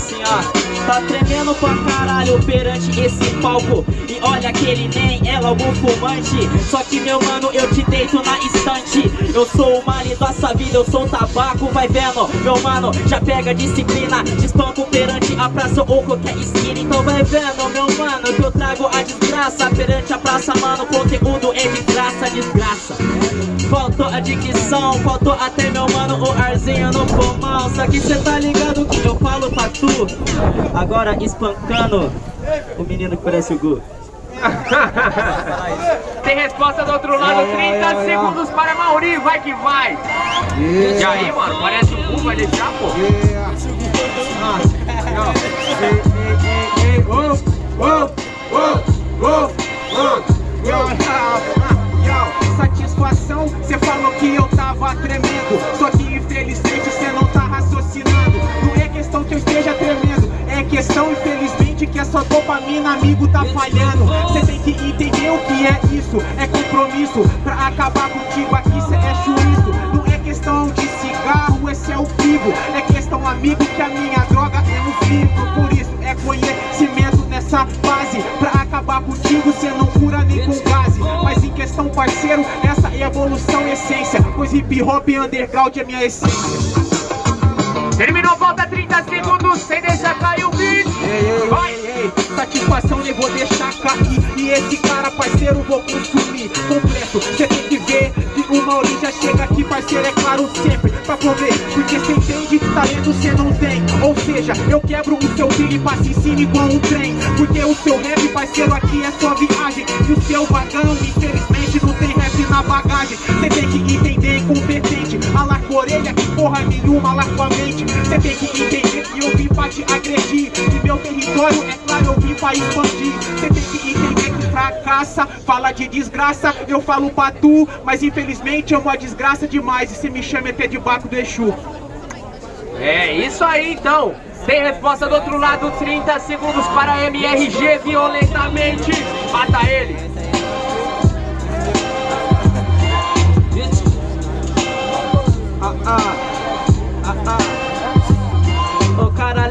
assim, ó. Tá tremendo pra caralho perante esse palco. E olha aquele nem é logo fumante. Só que meu mano, eu te deito na estante. Eu sou o marido dessa vida, eu sou o tabaco. Vai vendo, meu mano, já pega disciplina. Despanco perante a praça ou qualquer esquina. Então vai vendo, meu mano, que eu trago a desgraça Perante a praça, mano, conteúdo é de graça, a dicção, faltou até meu mano o arzinho no pulmão Só que cê tá ligado que eu falo pra tu. Agora espancando o menino que parece o Gu. Tem resposta do outro lado, 30 segundos para Mauri, vai que vai. E aí mano, parece o Gu, vai deixar pô. Satisfação, infelizmente cê não tá raciocinando. Não é questão que eu esteja tremendo. É questão, infelizmente, que a sua dopamina, amigo, tá falhando. Cê tem que entender o que é isso. É compromisso. Pra acabar contigo aqui cê é juízo. Não é questão de cigarro, esse é o vivo. É questão, amigo, que a minha droga é um filtro Por isso é conhecimento nessa fase Pra acabar contigo cê não cura nem com gás Mas em questão parceiro, essa é evolução essência Pois hip hop underground é minha essência. Terminou, volta 30 segundos, sem deixar cair o beat. Vai! Ei, satisfação nem vou deixar cair. E esse cara parceiro vou consumir completo. Cê tem que ver que o Mauri já chega aqui parceiro É claro sempre pra prover Porque cê entende que talento cê não tem. Ou seja, eu quebro o seu trilho e passo em cima igual um trem. Porque o seu rap parceiro aqui é sua viagem. E o seu vagão infelizmente não tem rap na bagagem Cê tem que entender incompetente Alar com orelha que porra nenhuma alar com a mente. Cê tem que entender que eu vim pra te agredir. E meu território é claro eu vim pra expandir. Cê tem que entender que fracassa Fala de desgraça, eu falo pra tu Mas infelizmente eu vou a desgraça demais. E cê me chama até de Baco do Exu. É isso aí então. Tem resposta do outro lado, 30 segundos para MRG violentamente. Mata ele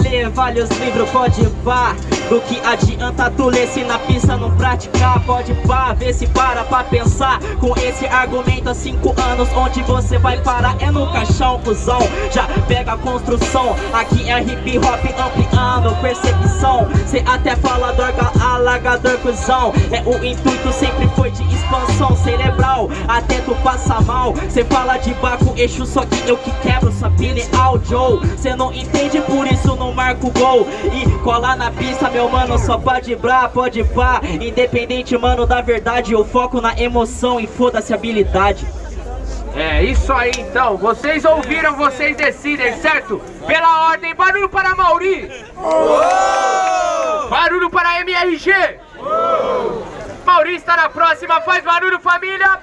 Lê vários livros, pode pá Do que adianta tu ler se na pista não praticar? Pode pá, vê se para pra pensar. Com esse argumento há cinco anos Onde você vai parar? É no caixão, cuzão. Já pega a construção, aqui é hip hop ampliando percepção. Cê até fala dorga, alagador, cuzão. É o intuito, sempre foi de expansão cerebral. Até tu passa mal, cê fala de baco, eixo Só que eu que quebro sua pineal, Joe Cê não entende, por isso não marco gol. E colar na pista, meu mano, só pode brar, pode pá. Independente, mano, da verdade Eu foco na emoção e foda-se a habilidade. É isso aí então, vocês ouviram, vocês decidem, certo? Pela ordem, barulho para Mauri. Barulho para MRG Mauri está na próxima, faz barulho família